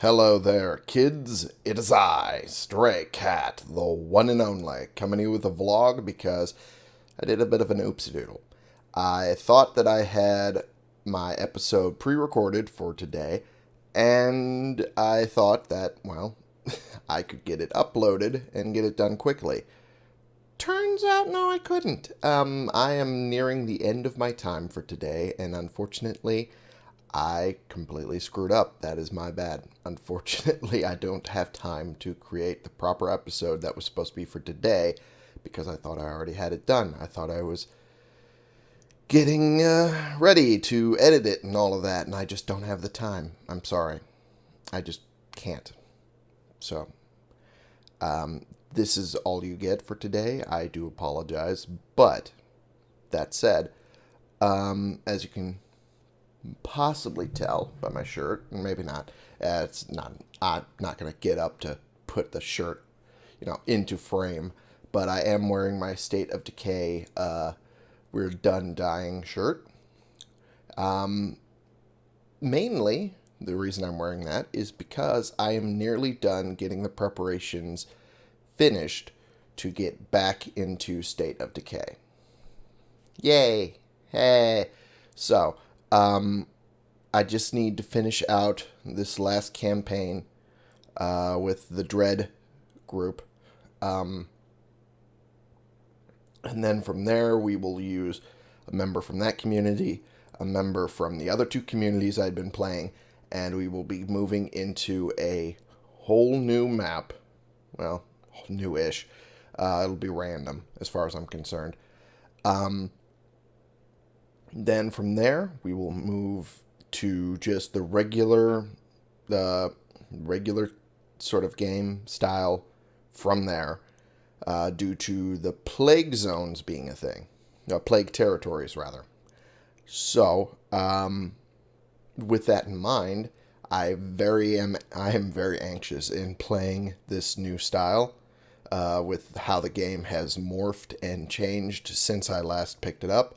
Hello there, kids. It is I, Stray Cat, the one and only, coming to you with a vlog because I did a bit of an oopsie doodle. I thought that I had my episode pre recorded for today, and I thought that, well, I could get it uploaded and get it done quickly. Turns out, no, I couldn't. Um, I am nearing the end of my time for today, and unfortunately, I completely screwed up. That is my bad. Unfortunately, I don't have time to create the proper episode that was supposed to be for today because I thought I already had it done. I thought I was getting uh, ready to edit it and all of that, and I just don't have the time. I'm sorry. I just can't. So, um, this is all you get for today. I do apologize. But, that said, um, as you can possibly tell by my shirt, maybe not. Uh, it's not. I'm not gonna get up to put the shirt, you know, into frame. But I am wearing my State of Decay. Uh, we're done dying shirt. Um, mainly, the reason I'm wearing that is because I am nearly done getting the preparations finished to get back into State of Decay. Yay! Hey! So, um, I just need to finish out this last campaign uh, with the Dread group. Um, and then from there, we will use a member from that community, a member from the other two communities I'd been playing, and we will be moving into a whole new map. Well, new-ish. Uh, it'll be random as far as I'm concerned. Um, then from there, we will move to just the regular, the regular sort of game style from there, uh, due to the plague zones being a thing, uh, plague territories rather. So, um, with that in mind, I very am I am very anxious in playing this new style. Uh, with how the game has morphed and changed since I last picked it up.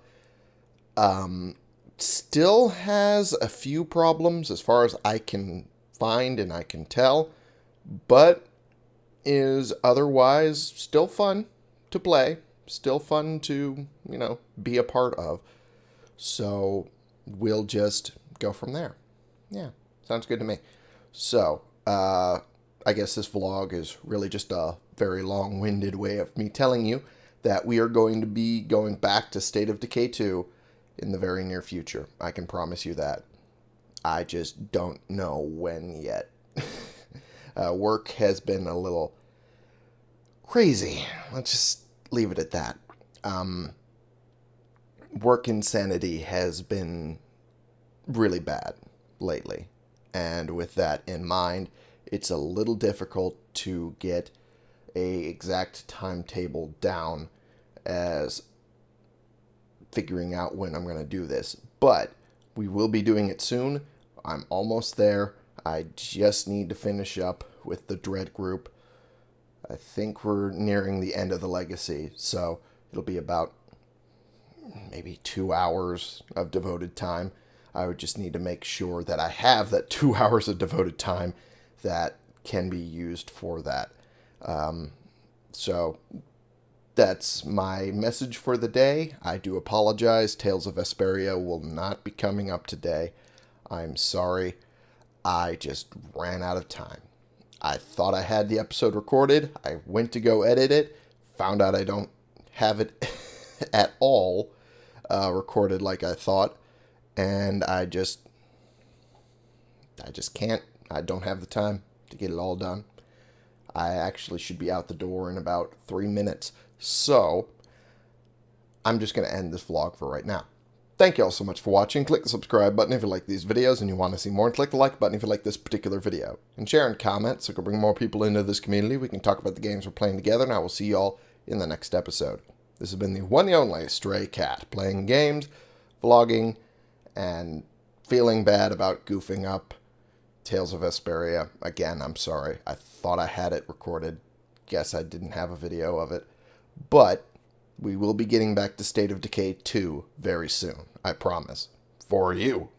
Um, still has a few problems as far as I can find and I can tell, but is otherwise still fun to play, still fun to, you know, be a part of. So we'll just go from there. Yeah, sounds good to me. So, uh, I guess this vlog is really just a very long winded way of me telling you that we are going to be going back to State of Decay 2 in the very near future. I can promise you that. I just don't know when yet. uh, work has been a little crazy. Let's just leave it at that. Um, work insanity has been really bad lately. And with that in mind, it's a little difficult to get a exact timetable down as figuring out when I'm going to do this. But we will be doing it soon. I'm almost there. I just need to finish up with the Dread group. I think we're nearing the end of the legacy, so it'll be about maybe two hours of devoted time. I would just need to make sure that I have that two hours of devoted time that can be used for that. Um, so that's my message for the day. I do apologize. Tales of Vesperia will not be coming up today. I'm sorry. I just ran out of time. I thought I had the episode recorded. I went to go edit it, found out I don't have it at all uh, recorded like I thought, and I just, I just can't. I don't have the time to get it all done. I actually should be out the door in about three minutes. So, I'm just going to end this vlog for right now. Thank you all so much for watching. Click the subscribe button if you like these videos and you want to see more. And click the like button if you like this particular video. And share and comment so we can bring more people into this community. We can talk about the games we're playing together. And I will see you all in the next episode. This has been the one and only Stray Cat. Playing games, vlogging, and feeling bad about goofing up Tales of Vesperia. Again, I'm sorry. I thought I had it recorded. Guess I didn't have a video of it. But we will be getting back to State of Decay 2 very soon. I promise. For you.